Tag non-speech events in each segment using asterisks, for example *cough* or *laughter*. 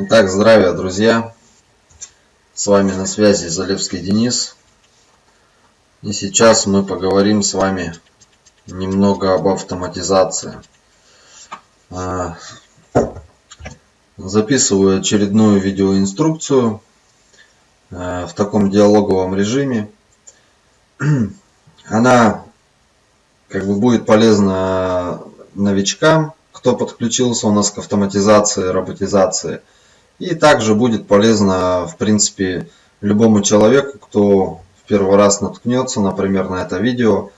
Итак, здравия, друзья! С вами на связи Залевский Денис. И сейчас мы поговорим с вами немного об автоматизации. А, записываю очередную видеоинструкцию а, в таком диалоговом режиме. *clears throat* Она как бы будет полезна новичкам, кто подключился у нас к автоматизации, роботизации – и также будет полезно, в принципе, любому человеку, кто в первый раз наткнется, например, на это видео,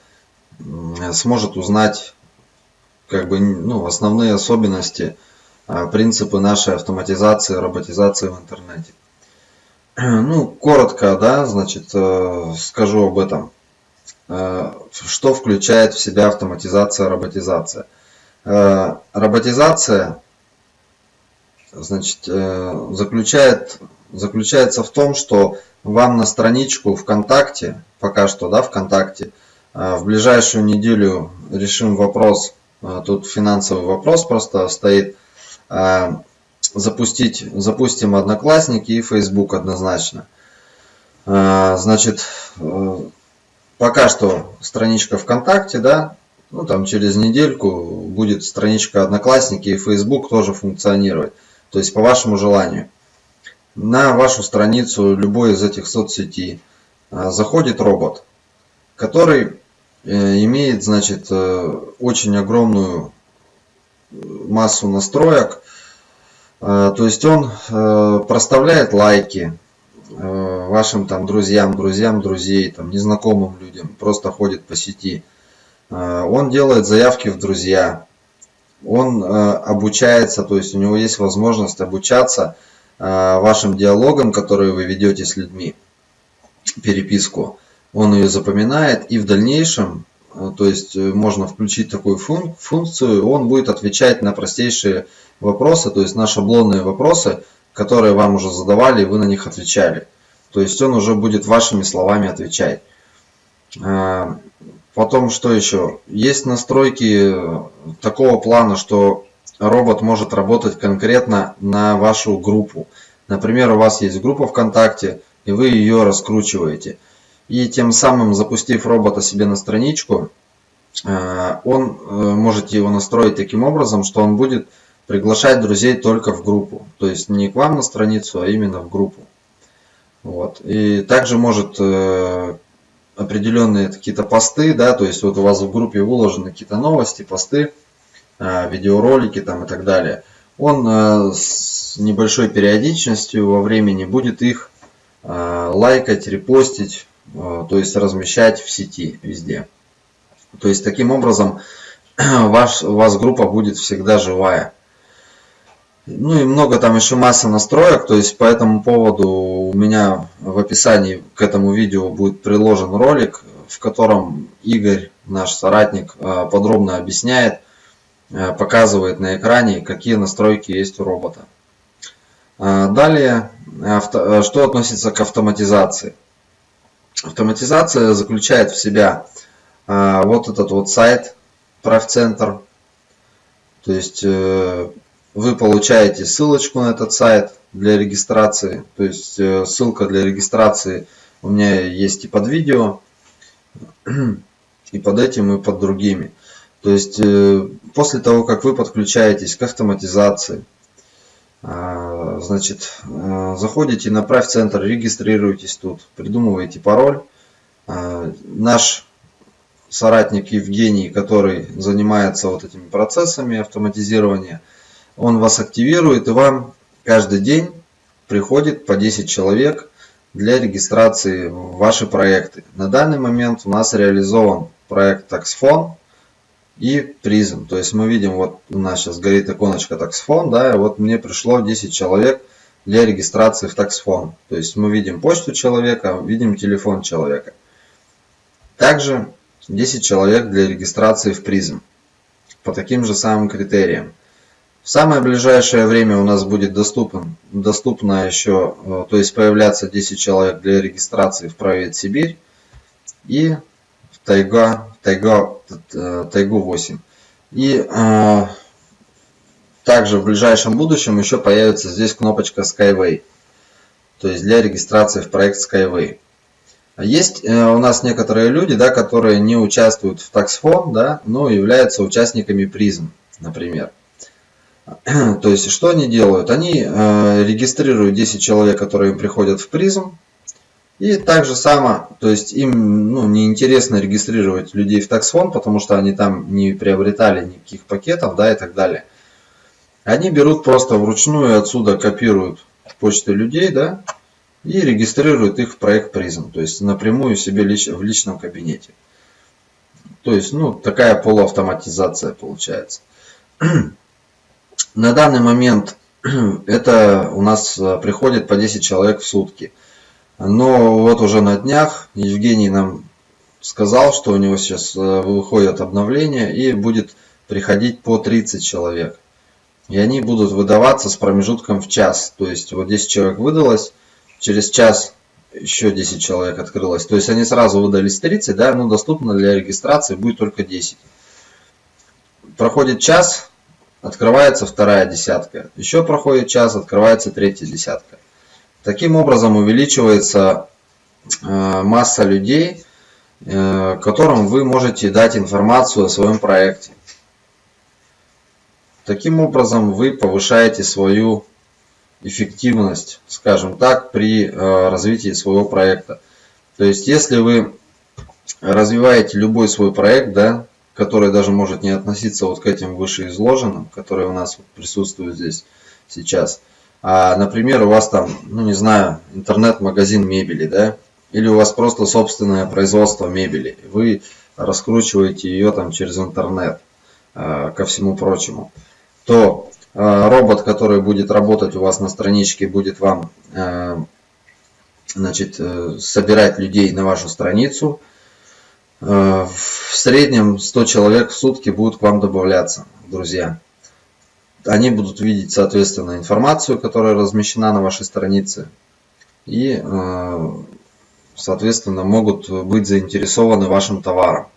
сможет узнать как бы, ну, основные особенности, а, принципы нашей автоматизации, роботизации в интернете. *clears throat* Ну, коротко, да, значит, э, скажу об этом. Э, что включает в себя автоматизация, роботизация? Э, роботизация значит, э, заключает, заключается в том, что вам на страничку ВКонтакте, пока что, да, ВКонтакте, э, в ближайшую неделю решим вопрос, э, тут финансовый вопрос просто стоит, запустить, запустим Одноклассники и Facebook однозначно. Значит, пока что страничка ВКонтакте, да, ну там через недельку будет страничка Одноклассники и Facebook тоже функционировать то есть по вашему желанию. На вашу страницу любой из этих соцсетей а, заходит робот, который э, имеет, значит, э, очень огромную массу настроек. То есть он э, проставляет лайки вашим там друзьям, друзьям друзей, там незнакомым людям, просто ходит по сети. Он делает заявки в друзья, он э, обучается, то есть у него есть возможность обучаться э, вашим диалогам, которые вы ведете с людьми, переписку. Он ее запоминает и в дальнейшем, э, то есть можно включить такую функцию, он будет отвечать на простейшие вопросы, то есть на шаблонные вопросы, которые вам уже задавали, и вы на них отвечали. То есть он уже будет вашими словами отвечать. Потом что еще? Есть настройки такого плана, что робот может работать конкретно на вашу группу. Например, у вас есть группа ВКонтакте, и вы ее раскручиваете. И тем самым, запустив робота себе на страничку, э, он э, можете его настроить таким образом, что он будет приглашать друзей только в группу. То есть не к вам на страницу, а именно в группу. Вот. И также может э, определенные какие-то посты, да, то есть вот у вас в группе выложены какие-то новости, посты, а, видеоролики там и так далее. Он а, с небольшой периодичностью во времени будет их а, лайкать, репостить, то есть размещать в сети везде. То есть таким образом *clears throat* ваш, у вас группа будет всегда живая. Ну и много там еще масса настроек, то есть по этому поводу у меня в описании к этому видео будет приложен ролик, в котором Игорь, наш соратник, э, подробно объясняет, э, показывает на экране, какие настройки есть у робота. Э, далее, что относится к автоматизации. Автоматизация заключает в себя вот этот вот сайт, правцентр, то есть вы получаете ссылочку на этот сайт для регистрации. То есть э, ссылка для регистрации у меня есть и под видео, *clears throat* и под этим, и под другими. То есть э, после того, как вы подключаетесь к автоматизации, а, значит, э, заходите на Правь центр, регистрируйтесь тут, придумываете пароль. А, наш соратник Евгений, который занимается вот этими процессами автоматизирования, он вас активирует и вам каждый день приходит по 10 человек для регистрации в ваши проекты. На данный момент у нас реализован проект TaxFone и призм. То есть мы видим, вот у нас сейчас горит иконочка TaxFone, да, и вот мне пришло 10 человек для регистрации в TaxFone. То есть мы видим почту человека, видим телефон человека. Также 10 человек для регистрации в призм по таким же самым критериям. В самое ближайшее время у нас будет доступен, доступно еще, э, то есть появляться 10 человек для регистрации в Провет Сибирь и в Тайга, Тайга, э, Тайгу 8. И э, также в ближайшем будущем еще появится здесь кнопочка Skyway. То есть для регистрации в проект Skyway. Есть э, у нас некоторые люди, да, которые не участвуют в таксфон, да, но являются участниками призм, например. *clears throat* То есть, что они делают? Они э, регистрируют 10 человек, которые им приходят в призм. И так же само, то есть им ну, неинтересно регистрировать людей в таксфон, потому что они там не приобретали никаких пакетов, да, и так далее. Они берут просто вручную отсюда копируют почты людей, да, и регистрируют их в проект призм, то есть напрямую себе лич, в личном кабинете. То есть, ну, такая полуавтоматизация получается. *clears throat* На данный момент *clears throat* это у нас э, приходит по 10 человек в сутки. Но вот уже на днях Евгений нам сказал, что у него сейчас э, выходит обновление и будет приходить по 30 человек. И они будут выдаваться с промежутком в час. То есть вот 10 человек выдалось, через час еще 10 человек открылось. То есть они сразу выдались 30, да, но доступно для регистрации будет только 10. Проходит час, открывается вторая десятка. Еще проходит час, открывается третья десятка. Таким образом увеличивается э, масса людей, э, которым вы можете дать информацию о своем проекте. Таким образом вы повышаете свою эффективность, скажем так, при э, развитии своего проекта. То есть, если вы развиваете любой свой проект, да, который даже может не относиться вот к этим вышеизложенным, которые у нас присутствуют здесь сейчас, а, например, у вас там, ну не знаю, интернет-магазин мебели, да, или у вас просто собственное производство мебели, вы раскручиваете ее там через интернет, э, ко всему прочему, то Э, робот, который будет работать у вас на страничке, будет вам э, значит, э, собирать людей на вашу страницу. В среднем 100 человек в сутки будут к вам добавляться, друзья. Они будут видеть, соответственно, информацию, которая размещена на вашей странице. И, соответственно, могут быть заинтересованы вашим товаром,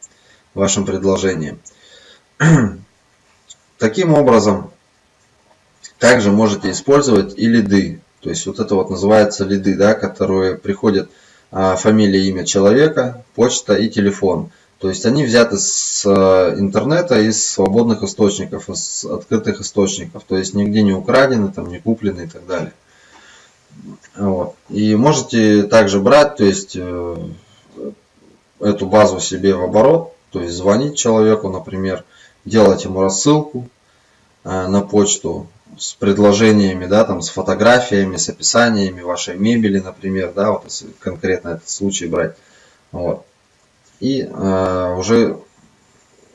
вашим предложением. *clears throat* Таким образом, также можете использовать и лиды. То есть вот это вот называется лиды, да, которые приходят фамилия, имя человека, почта и телефон. То есть они взяты с а, интернета из свободных источников, из открытых источников. То есть нигде не украдены, там, не куплены и так далее. Вот. И можете также брать, то есть э, эту базу себе в оборот, то есть звонить человеку, например, делать ему рассылку э, на почту, с предложениями, да, там, с фотографиями, с описаниями вашей мебели, например, да, вот если конкретно этот случай брать. Вот. И э, уже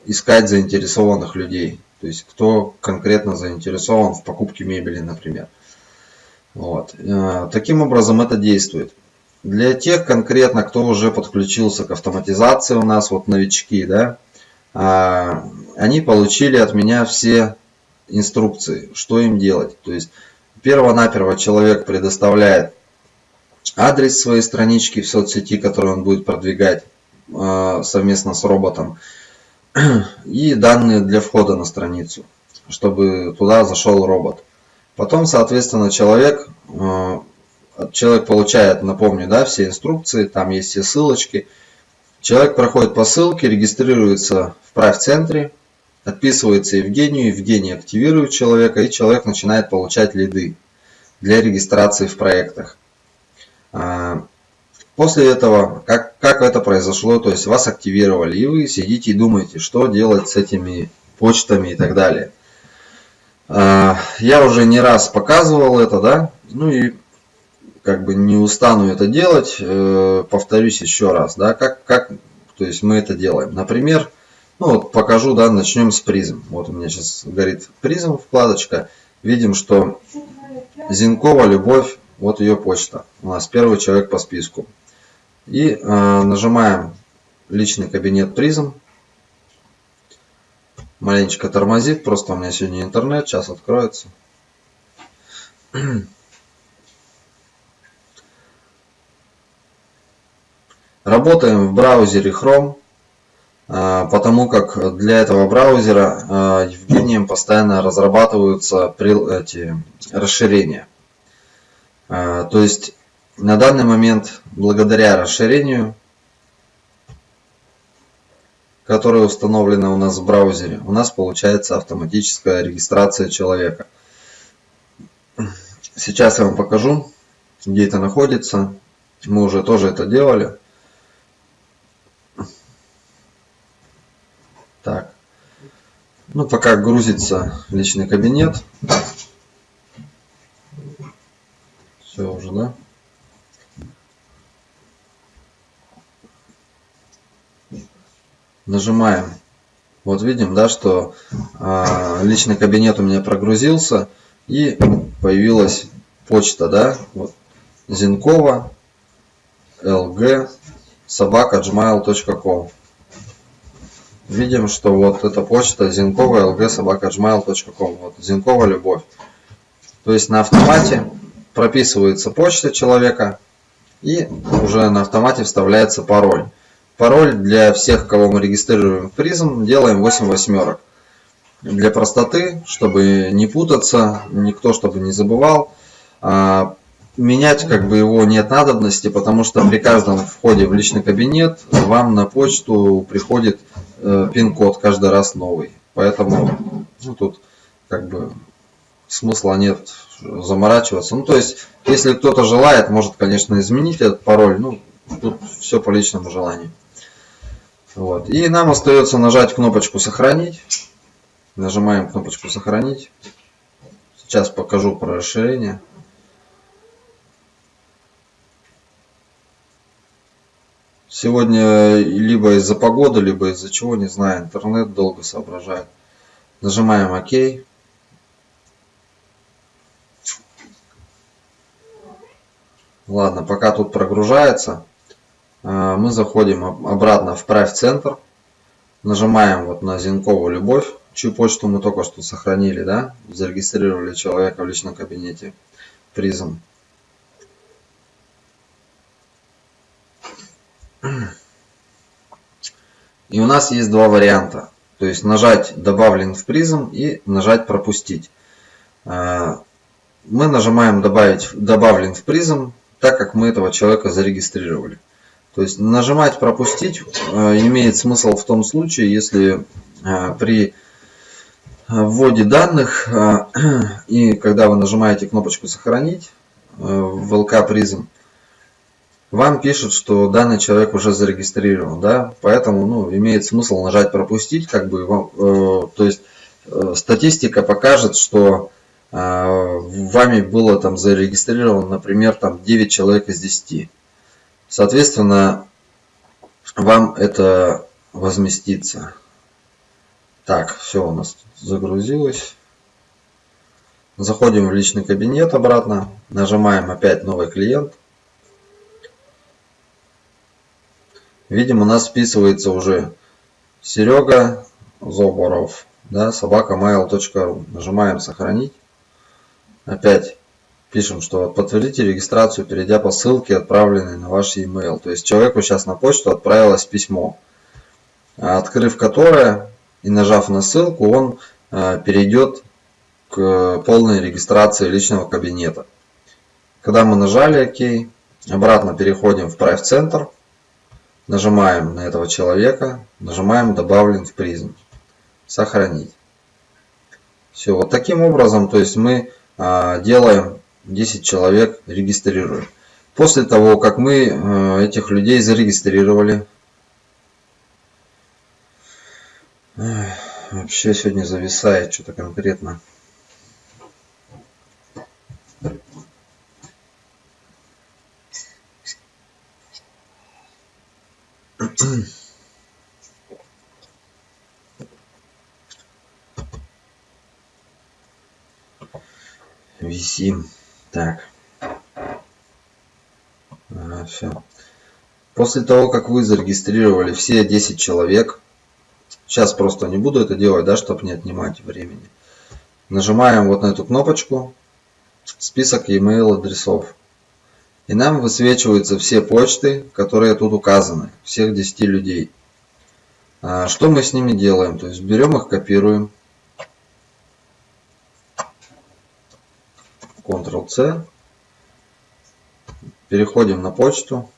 искать заинтересованных людей. То есть, кто конкретно заинтересован в покупке мебели, например. Вот. Э, таким образом это действует. Для тех конкретно, кто уже подключился к автоматизации у нас, вот новички, да, э, они получили от меня все инструкции, что им делать. То есть перво-наперво человек предоставляет адрес своей странички в соцсети, которую он будет продвигать э, совместно с роботом, *clears throat* и данные для входа на страницу, чтобы туда зашел робот. Потом, соответственно, человек, э, человек получает, напомню, да, все инструкции, там есть все ссылочки. Человек проходит по ссылке, регистрируется в прайв-центре, Отписывается Евгению, Евгений активирует человека, и человек начинает получать лиды для регистрации в проектах. А, после этого, как, как это произошло, то есть вас активировали, и вы сидите и думаете, что делать с этими почтами и так далее. А, я уже не раз показывал это, да, ну и как бы не устану это делать, э, повторюсь еще раз, да, как, как то есть мы это делаем. Например, ну вот покажу, да, начнем с призм. Вот у меня сейчас горит призм вкладочка. Видим, что Зинкова Любовь, вот ее почта. У нас первый человек по списку. И э, нажимаем личный кабинет призм. Маленечко тормозит, просто у меня сегодня интернет, сейчас откроется. Работаем в браузере Chrome. А, потому как для этого браузера а, Евгением постоянно разрабатываются эти расширения. А, то есть на данный момент, благодаря расширению, которое установлено у нас в браузере, у нас получается автоматическая регистрация человека. Сейчас я вам покажу, где это находится. Мы уже тоже это делали. Так. Ну, пока грузится личный кабинет. Все уже, да? Нажимаем. Вот видим, да, что э, личный кабинет у меня прогрузился и появилась почта, да, вот, Зинкова, lg, собака gmail.com видим, что вот эта почта Зинкова lg собака gmail.com. Вот Зинкова любовь. То есть на автомате прописывается почта человека и уже на автомате вставляется пароль. Пароль для всех, кого мы регистрируем в призм, делаем 8 восьмерок. Для простоты, чтобы не путаться, никто чтобы не забывал, а, менять как бы его нет надобности, потому что при каждом входе в личный кабинет вам на почту приходит э, пин-код каждый раз новый. Поэтому ну, тут как бы смысла нет заморачиваться. Ну, то есть, если кто-то желает, может, конечно, изменить этот пароль. Ну, тут все по личному желанию. Вот. И нам остается нажать кнопочку «Сохранить». Нажимаем кнопочку «Сохранить». Сейчас покажу про расширение. Сегодня либо из-за погоды, либо из-за чего, не знаю, интернет долго соображает. Нажимаем ОК. Ладно, пока тут прогружается, а, мы заходим обратно в Правь центр. Нажимаем вот на Зинкову Любовь, чью почту мы только что сохранили, да, зарегистрировали человека в личном кабинете призм. И у нас есть два варианта. То есть нажать добавлен в призм и нажать пропустить. А, мы нажимаем добавить добавлен в призм, так как мы этого человека зарегистрировали. То есть нажимать пропустить а, имеет смысл в том случае, если а, при вводе данных *clears throat* и когда вы нажимаете кнопочку сохранить в LK призм, вам пишут, что данный человек уже зарегистрирован, да, поэтому ну, имеет смысл нажать пропустить, как бы вам, э, то есть э, статистика покажет, что э, вами было там зарегистрировано, например, там 9 человек из 10. Соответственно, вам это возместится. Так, все у нас загрузилось. Заходим в личный кабинет обратно, нажимаем опять новый клиент. Видим, у нас списывается уже Серега Зоборов, да, собака mail.ru. Нажимаем сохранить. Опять пишем, что подтвердите регистрацию, перейдя по ссылке, отправленной на ваш e-mail. То есть человеку сейчас на почту отправилось письмо, открыв которое и нажав на ссылку, он э, перейдет к полной регистрации личного кабинета. Когда мы нажали ОК, обратно переходим в Private Center Нажимаем на этого человека, нажимаем добавлен в призм. Сохранить. Все, вот таким образом, то есть мы а, делаем 10 человек, регистрируем. После того, как мы а, этих людей зарегистрировали, вообще сегодня зависает что-то конкретно. Висим. Так. Ага, все. После того, как вы зарегистрировали все 10 человек, сейчас просто не буду это делать, да, чтобы не отнимать времени. Нажимаем вот на эту кнопочку, список e-mail адресов. И нам высвечиваются все почты, которые тут указаны, всех 10 людей. А, что мы с ними делаем? То есть берем их, копируем. Ctrl-C. Переходим на почту.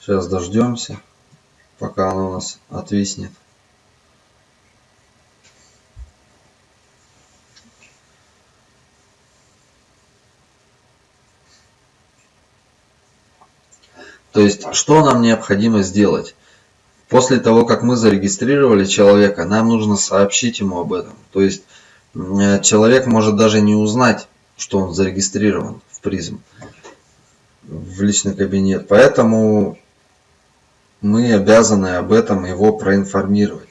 Сейчас дождемся, пока оно у нас отвиснет. То есть, что нам необходимо сделать? После того, как мы зарегистрировали человека, нам нужно сообщить ему об этом. То есть, человек может даже не узнать, что он зарегистрирован в призм, в личный кабинет. Поэтому мы обязаны об этом его проинформировать.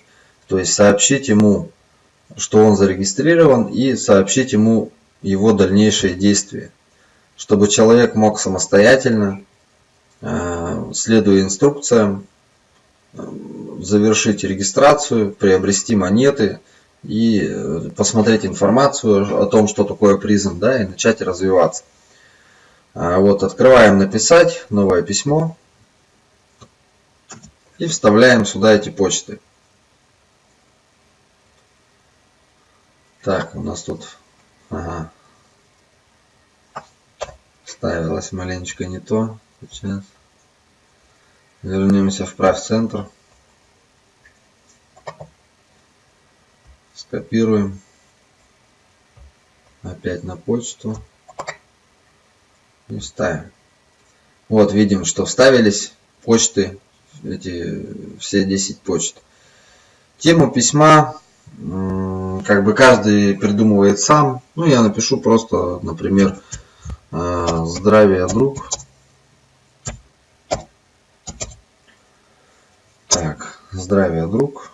То есть, сообщить ему, что он зарегистрирован и сообщить ему его дальнейшие действия. Чтобы человек мог самостоятельно Э, следуя инструкциям, э, завершить регистрацию, приобрести монеты и э, посмотреть информацию о том, что такое призм, да, и начать развиваться. Вот, открываем написать новое письмо и вставляем сюда эти почты. Так, у нас тут ага, ставилось маленечко не то. Сейчас. Вернемся в прав центр. Скопируем. Опять на почту. И вставим. Вот видим, что вставились почты, эти все 10 почт. Тему письма как бы каждый придумывает сам. Ну, я напишу просто, например, э, здравия, друг. Здравия, друг.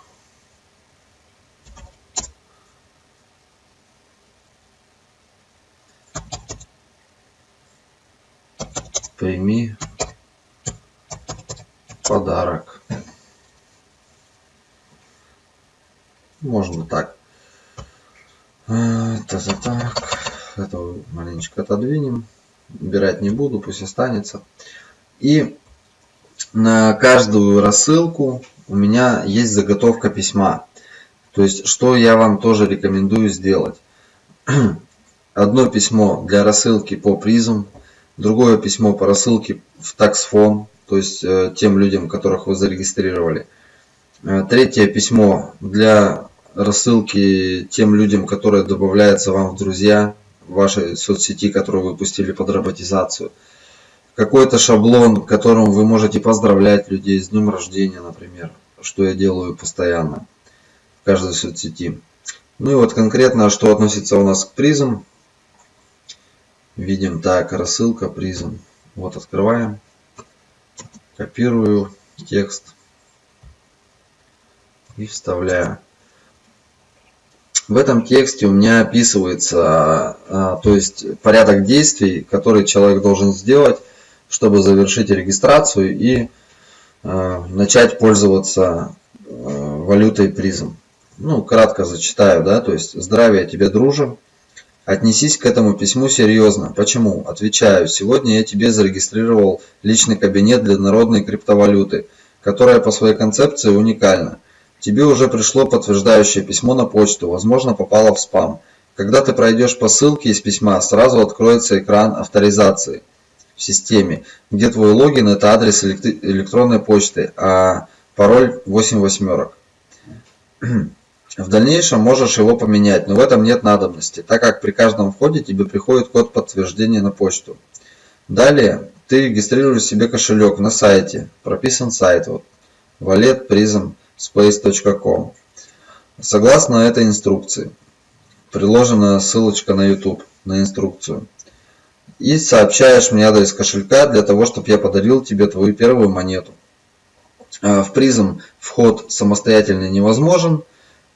Прими подарок. Можно так. Это за так. Это маленечко отодвинем. Убирать не буду, пусть останется. И на каждую рассылку у меня есть заготовка письма. То есть, что я вам тоже рекомендую сделать. *clears throat* Одно письмо для рассылки по призм, другое письмо по рассылке в таксфон, то есть э, тем людям, которых вы зарегистрировали. Э, третье письмо для рассылки тем людям, которые добавляются вам в друзья в вашей соцсети, которую вы пустили под роботизацию какой-то шаблон, которым вы можете поздравлять людей с днем рождения, например, что я делаю постоянно в каждой соцсети. Ну и вот конкретно, что относится у нас к призм. Видим так, рассылка призм. Вот открываем, копирую текст и вставляю. В этом тексте у меня описывается, а, то есть порядок действий, который человек должен сделать чтобы завершить регистрацию и э, начать пользоваться э, валютой призм. Ну, кратко зачитаю, да, то есть здравия тебе, друже. Отнесись к этому письму серьезно. Почему? Отвечаю, сегодня я тебе зарегистрировал личный кабинет для народной криптовалюты, которая по своей концепции уникальна. Тебе уже пришло подтверждающее письмо на почту, возможно попало в спам. Когда ты пройдешь по ссылке из письма, сразу откроется экран авторизации в системе, где твой логин это адрес электронной почты, а пароль 8 восьмерок. *clears throat* В дальнейшем можешь его поменять, но в этом нет надобности, так как при каждом входе тебе приходит код подтверждения на почту. Далее ты регистрируешь себе кошелек на сайте, прописан сайт вот, walletprismspace.com. Согласно этой инструкции, приложена ссылочка на YouTube на инструкцию и сообщаешь мне адрес кошелька для того, чтобы я подарил тебе твою первую монету. А, в призм вход самостоятельно невозможен,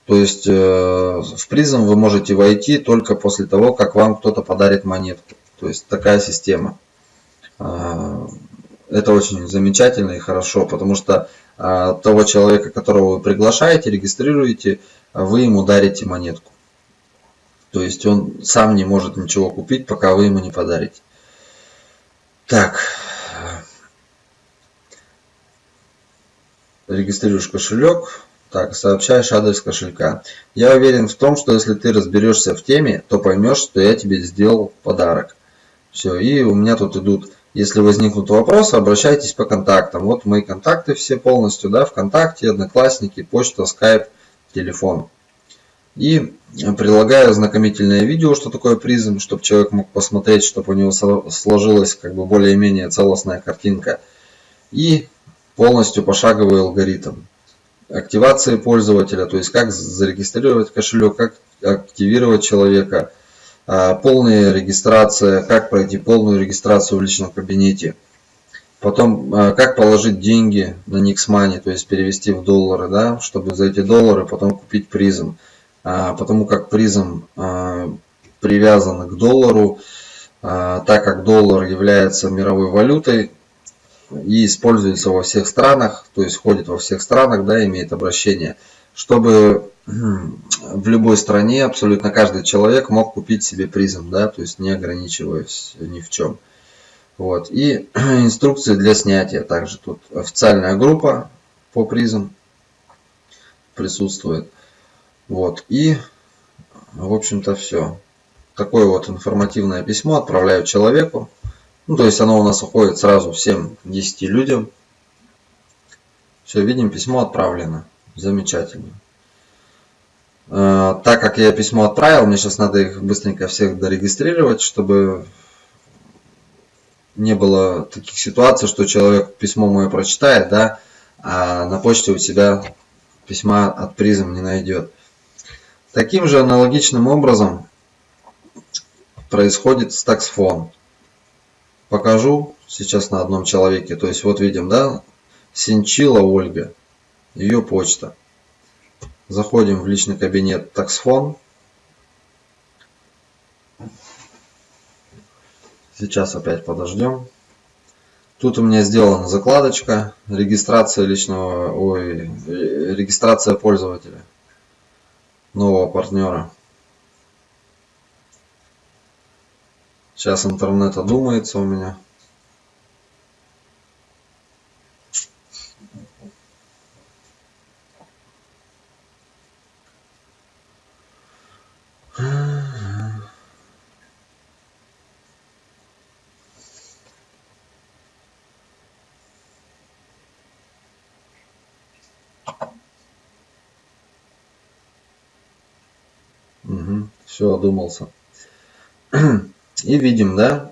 то есть э, в призм вы можете войти только после того, как вам кто-то подарит монетку. То есть такая система. А, это очень замечательно и хорошо, потому что а, того человека, которого вы приглашаете, регистрируете, вы ему дарите монетку. То есть он сам не может ничего купить, пока вы ему не подарите. Так. Регистрируешь кошелек. Так, сообщаешь адрес кошелька. Я уверен в том, что если ты разберешься в теме, то поймешь, что я тебе сделал подарок. Все, и у меня тут идут, если возникнут вопросы, обращайтесь по контактам. Вот мои контакты все полностью, да, ВКонтакте, Одноклассники, почта, Скайп, телефон. И прилагаю ознакомительное видео, что такое призм, чтобы человек мог посмотреть, чтобы у него сложилась как бы более-менее целостная картинка. И полностью пошаговый алгоритм активации пользователя, то есть как зарегистрировать кошелек, как активировать человека, а, полная регистрация, как пройти полную регистрацию в личном кабинете. Потом, а, как положить деньги на Nixmoney, то есть перевести в доллары, да, чтобы за эти доллары потом купить призм. А, потому как призм привязан к доллару, так как доллар является мировой валютой, и используется во всех странах, то есть ходит во всех странах, да, имеет обращение, чтобы *clears throat* в любой стране абсолютно каждый человек мог купить себе призм, да, то есть не ограничиваясь ни в чем. Вот. И *clears throat* инструкции для снятия. Также тут официальная группа по призм присутствует. Вот. И, в общем-то, все. Такое вот информативное письмо отправляю человеку. Ну, то есть оно у нас уходит сразу всем 10 людям. Все, видим, письмо отправлено. Замечательно. Э, так как я письмо отправил, мне сейчас надо их быстренько всех дорегистрировать, чтобы не было таких ситуаций, что человек письмо мое прочитает, да, а на почте у себя письма от призм не найдет. Таким же аналогичным образом происходит с таксфон покажу сейчас на одном человеке. То есть вот видим, да, Синчила Ольга, ее почта. Заходим в личный кабинет таксфон. Сейчас опять подождем. Тут у меня сделана закладочка, регистрация личного, ой, регистрация пользователя, нового партнера. Сейчас интернет одумается у меня. Угу, все, одумался. И видим, да,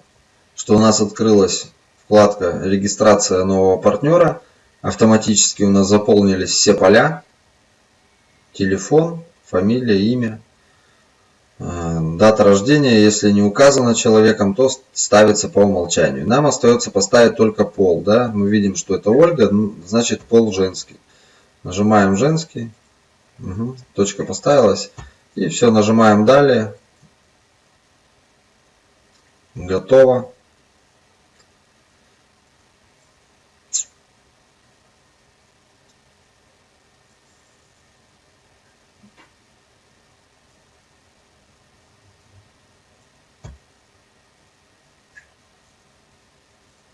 что у нас открылась вкладка регистрация нового партнера. Автоматически у нас заполнились все поля. Телефон, фамилия, имя. А, дата рождения, если не указано человеком, то ставится по умолчанию. Нам остается поставить только пол. Да? Мы видим, что это Ольга, значит пол женский. Нажимаем женский. Угу. Точка поставилась. И все, нажимаем далее. Готово.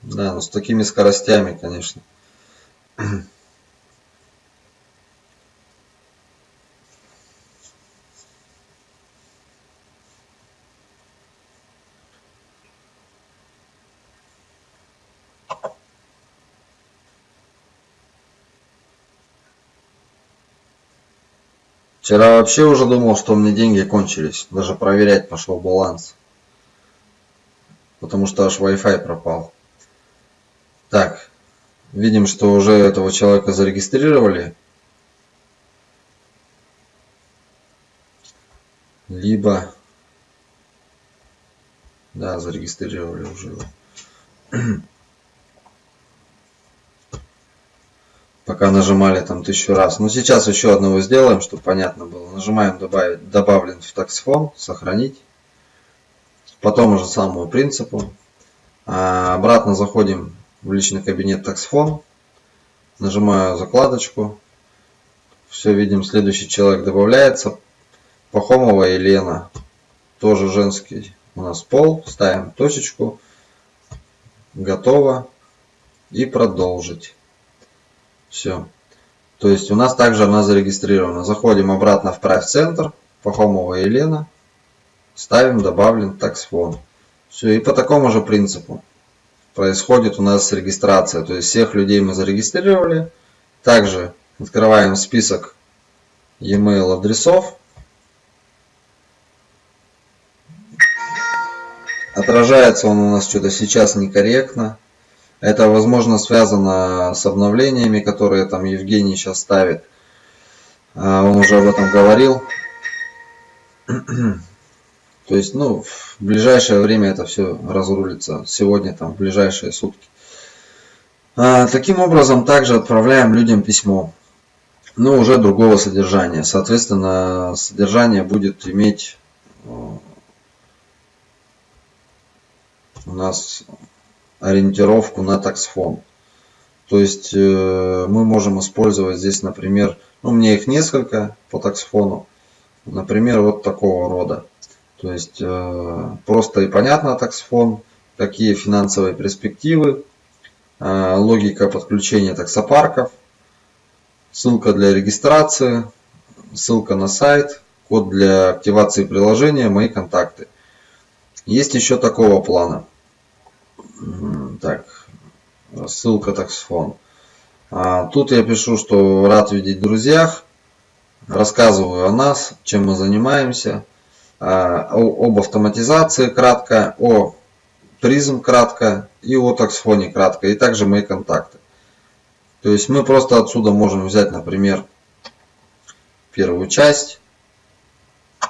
Да, но с такими скоростями, конечно. Вчера вообще уже думал, что у меня деньги кончились. Даже проверять пошел баланс. Потому что аж Wi-Fi пропал. Так. Видим, что уже этого человека зарегистрировали. Либо... Да, зарегистрировали уже *clears throat* пока нажимали там тысячу раз. Но сейчас еще одного сделаем, чтобы понятно было. Нажимаем добавить, добавлен в таксфон, сохранить. По тому же самому принципу. А обратно заходим в личный кабинет таксфон. Нажимаю закладочку. Все видим, следующий человек добавляется. Пахомова Елена. тоже женский у нас пол. Ставим точечку. Готово. И продолжить. Все. То есть у нас также она зарегистрирована. Заходим обратно в Правь центр. Пахомова Елена. Ставим добавлен таксфон. Все. И по такому же принципу происходит у нас регистрация. То есть всех людей мы зарегистрировали. Также открываем список e-mail адресов. Отражается он у нас что-то сейчас некорректно. Это, возможно, связано с обновлениями, которые там Евгений сейчас ставит. А, он уже об этом говорил. *clears throat* То есть, ну, в ближайшее время это все разрулится. Сегодня, там, в ближайшие сутки. А, таким образом, также отправляем людям письмо. Но уже другого содержания. Соответственно, содержание будет иметь э, у нас ориентировку на таксфон. То есть э, мы можем использовать здесь, например, ну, мне их несколько по таксфону. Например, вот такого рода. То есть э, просто и понятно таксфон, какие финансовые перспективы, э, логика подключения таксопарков, ссылка для регистрации, ссылка на сайт, код для активации приложения, мои контакты. Есть еще такого плана. Так, ссылка таксфон. А, тут я пишу, что рад видеть в друзьях. Рассказываю о нас, чем мы занимаемся. А, об автоматизации кратко, о призм кратко и о таксфоне кратко. И также мои контакты. То есть мы просто отсюда можем взять, например, первую часть.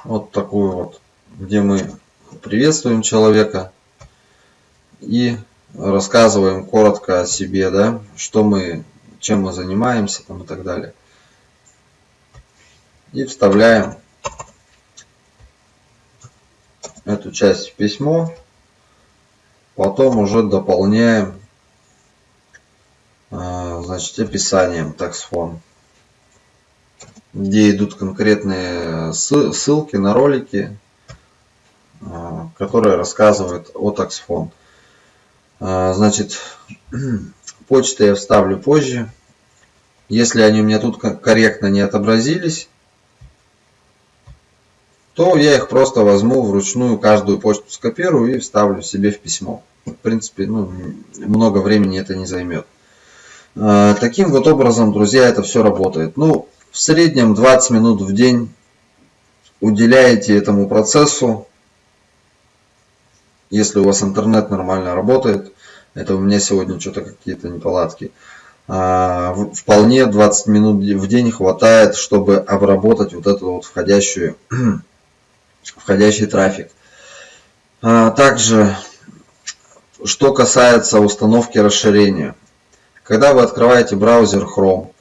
Вот такую вот, где мы приветствуем человека и рассказываем коротко о себе, да, что мы, чем мы занимаемся там и так далее. И вставляем эту часть в письмо. Потом уже дополняем а, значит, описанием таксфон, где идут конкретные ссылки на ролики, а, которые рассказывают о таксфон. А, значит, *clears throat* почты я вставлю позже. Если они у меня тут корректно не отобразились, то я их просто возьму вручную, каждую почту скопирую и вставлю себе в письмо. В принципе, ну, много времени это не займет. А, таким вот образом, друзья, это все работает. Ну, в среднем 20 минут в день уделяете этому процессу если у вас интернет нормально работает, это у меня сегодня что-то какие-то неполадки, а, вполне 20 минут в день хватает, чтобы обработать вот этот вот входящую, *clears throat* входящий трафик. А, также, что касается установки расширения. Когда вы открываете браузер Chrome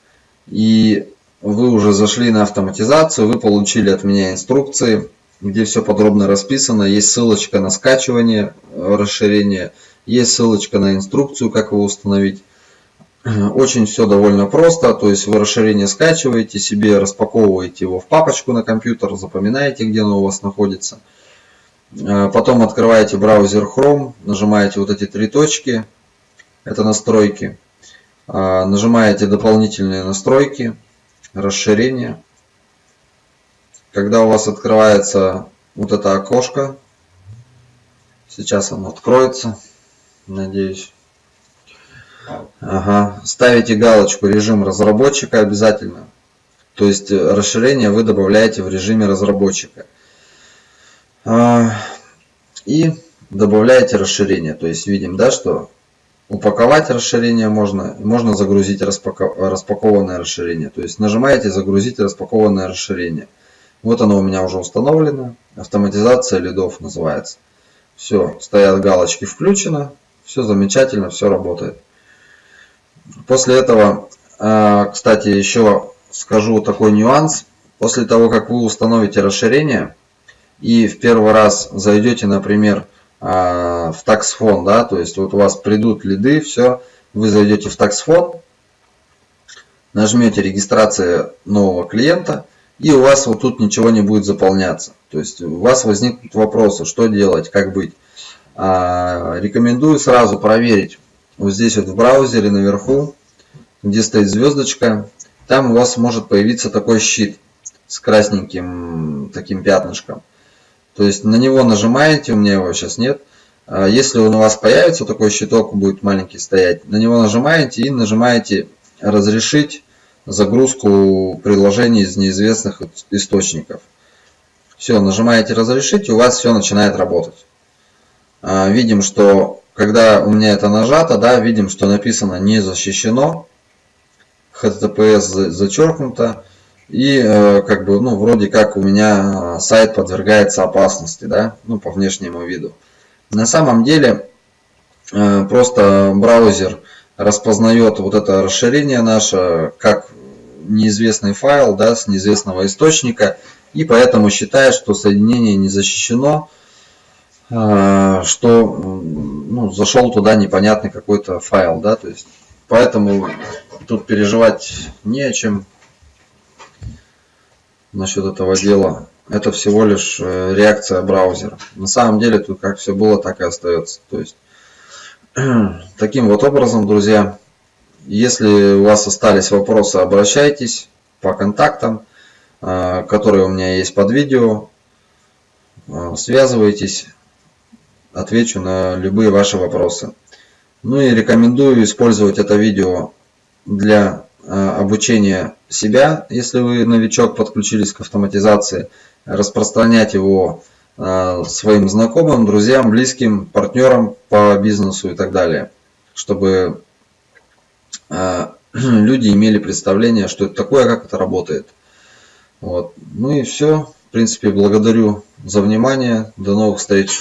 и вы уже зашли на автоматизацию, вы получили от меня инструкции, где все подробно расписано. Есть ссылочка на скачивание э, расширения, есть ссылочка на инструкцию, как его установить. *clears throat* Очень все довольно просто, то есть вы расширение скачиваете, себе распаковываете его в папочку на компьютер, запоминаете, где оно у вас находится. Э, потом открываете браузер Chrome, нажимаете вот эти три точки, это настройки. Э, нажимаете дополнительные настройки, расширение когда у вас открывается вот это окошко, сейчас оно откроется, надеюсь. Ага. Ставите галочку режим разработчика обязательно. То есть э, расширение вы добавляете в режиме разработчика. А, и добавляете расширение. То есть видим, да, что упаковать расширение можно, можно загрузить распакованное расширение. То есть нажимаете загрузить распакованное расширение. Вот оно у меня уже установлено. Автоматизация лидов называется. Все, стоят галочки включено. Все замечательно, все работает. После этого, а, кстати, еще скажу такой нюанс. После того, как вы установите расширение и в первый раз зайдете, например, а, в таксфон, да, то есть вот у вас придут лиды, все, вы зайдете в таксфон, нажмете регистрация нового клиента – и у вас вот тут ничего не будет заполняться. То есть у вас возникнут вопросы, что делать, как быть. А, рекомендую сразу проверить вот здесь вот в браузере наверху, где стоит звездочка, там у вас может появиться такой щит с красненьким таким пятнышком. То есть на него нажимаете, у меня его сейчас нет. А если он у вас появится, такой щиток будет маленький стоять, на него нажимаете и нажимаете разрешить загрузку приложений из неизвестных источников. Все, нажимаете разрешить, у вас все начинает работать. А, видим, что когда у меня это нажато, да, видим, что написано не защищено, HTTPS зачеркнуто, и э, как бы, ну, вроде как у меня сайт подвергается опасности, да, ну, по внешнему виду. На самом деле, э, просто браузер распознает вот это расширение наше как неизвестный файл да, с неизвестного источника и поэтому считает, что соединение не защищено, а, что ну, зашел туда непонятный какой-то файл. Да, то есть, поэтому тут переживать не о чем насчет этого дела. Это всего лишь э, реакция браузера. На самом деле тут как все было, так и остается. То есть *clears throat* Таким вот образом, друзья, если у вас остались вопросы, обращайтесь по контактам, э, которые у меня есть под видео. Э, связывайтесь, отвечу на любые ваши вопросы. Ну и рекомендую использовать это видео для э, обучения себя, если вы новичок, подключились к автоматизации, распространять его своим знакомым, друзьям, близким, партнерам по бизнесу и так далее, чтобы э, *clears throat* люди имели представление, что это такое, как это работает. Вот. Ну и все. В принципе, благодарю за внимание. До новых встреч.